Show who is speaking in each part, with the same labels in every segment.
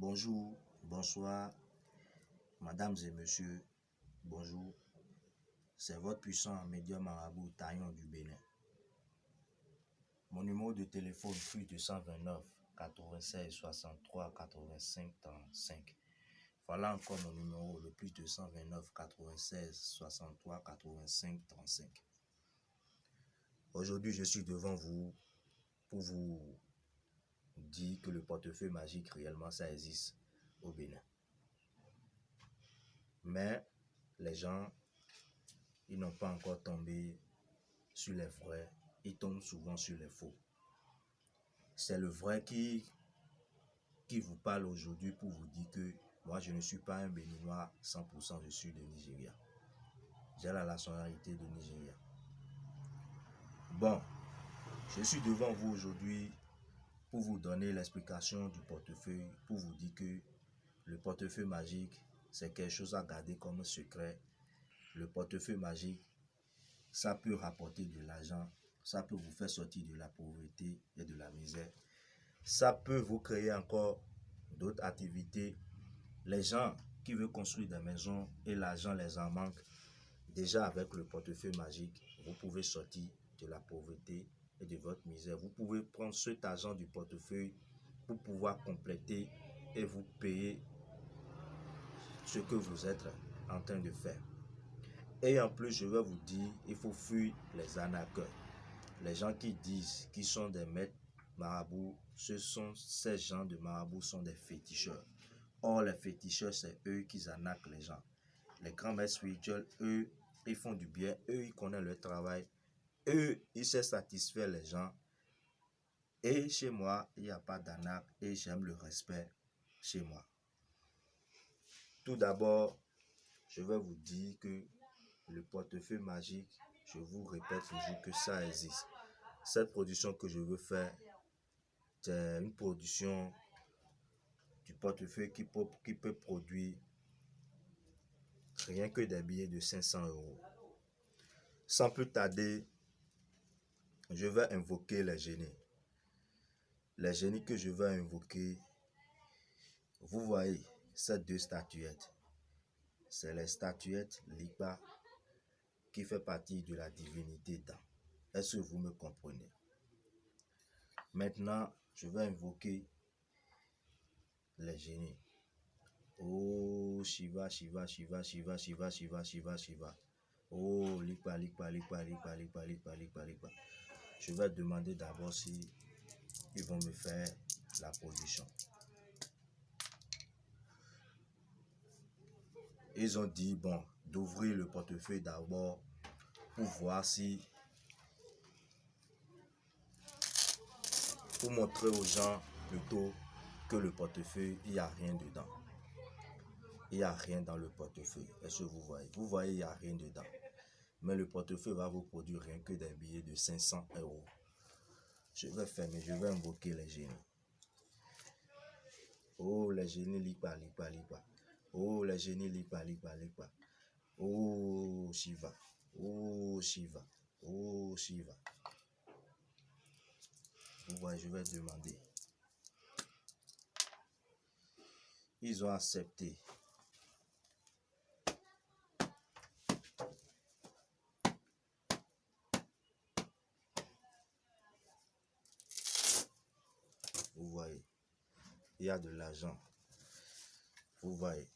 Speaker 1: Bonjour, bonsoir, mesdames et messieurs, bonjour. C'est votre puissant médium marabout Taillon du Bénin. Mon numéro de téléphone plus 229 96 63 85 35. Voilà encore mon numéro, le plus 229 96 63 85 35. Aujourd'hui, je suis devant vous pour vous dit que le portefeuille magique, réellement, ça existe au Bénin. Mais les gens, ils n'ont pas encore tombé sur les vrais, ils tombent souvent sur les faux. C'est le vrai qui, qui vous parle aujourd'hui pour vous dire que moi, je ne suis pas un Béninois 100%, je suis de Nigeria. J'ai la nationalité de Nigeria. Bon, je suis devant vous aujourd'hui pour vous donner l'explication du portefeuille, pour vous dire que le portefeuille magique, c'est quelque chose à garder comme secret. Le portefeuille magique, ça peut rapporter de l'argent, ça peut vous faire sortir de la pauvreté et de la misère. Ça peut vous créer encore d'autres activités. Les gens qui veulent construire des maisons et l'argent les en manque, déjà avec le portefeuille magique, vous pouvez sortir de la pauvreté et de votre misère. Vous pouvez prendre cet argent du portefeuille pour pouvoir compléter et vous payer ce que vous êtes en train de faire. Et en plus, je vais vous dire, il faut fuir les arnaqueurs. Les gens qui disent qu'ils sont des maîtres marabouts, ce sont ces gens de marabouts sont des féticheurs. Or, les féticheurs, c'est eux qui arnaquent les gens. Les grands maîtres spirituels, eux, ils font du bien, eux, ils connaissent leur travail, eux, ils satisfaire les gens. Et chez moi, il n'y a pas d'anac et j'aime le respect chez moi. Tout d'abord, je vais vous dire que le portefeuille magique, je vous répète toujours que ça existe. Cette production que je veux faire, c'est une production du portefeuille qui peut, qui peut produire rien que des billets de 500 euros. Sans plus tarder, je vais invoquer les génies. Les génies que je vais invoquer, vous voyez ces deux statuettes. C'est les statuettes Lipa qui fait partie de la divinité dans. Est-ce que vous me comprenez? Maintenant, je vais invoquer les génies. Oh Shiva, Shiva, Shiva, Shiva, Shiva, Shiva, Shiva, Shiva. Oh Lipa, Lipa, Lipa, Lipa, Lipa, Lipa, Lipa, Lipa je vais demander d'abord si ils vont me faire la position. Ils ont dit, bon, d'ouvrir le portefeuille d'abord pour voir si... Pour montrer aux gens plutôt que le portefeuille, il n'y a rien dedans. Il n'y a rien dans le portefeuille. Est-ce que vous voyez? Vous voyez, il n'y a rien dedans mais le portefeuille va vous produire rien que des billets de 500 euros. Je vais fermer, je vais invoquer les génies. Oh, les génies, lipa, lipa, lipa. Oh, les génies, lipa, lipa, lipa. Oh, Shiva. Oh, Shiva. Oh, Shiva. Vous voyez, je vais demander. Ils ont accepté. Vous voyez, il y a de l'argent. Vous voyez,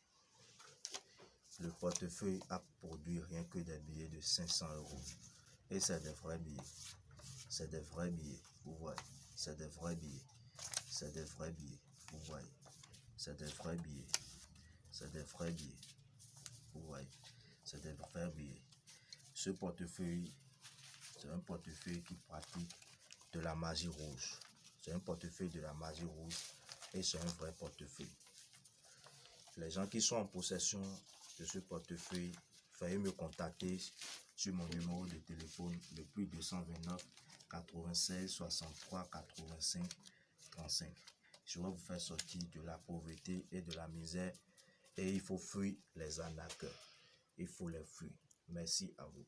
Speaker 1: le portefeuille a produit rien que des billets de 500 euros. Et c'est des vrais billets. C'est des vrais billets. Vous voyez, c'est des vrais billets. C'est des vrais billets. Vous voyez, c'est des vrais billets. C'est des vrais billets. Vous voyez, c'est des vrais billets. Ce portefeuille, c'est un portefeuille qui pratique de la magie rouge. C'est un portefeuille de la magie rouge et c'est un vrai portefeuille. Les gens qui sont en possession de ce portefeuille, veuillez me contacter sur mon numéro de téléphone le plus 229 96 63 85 35. Je vais vous faire sortir de la pauvreté et de la misère et il faut fuir les arnaqueurs. Il faut les fuir. Merci à vous.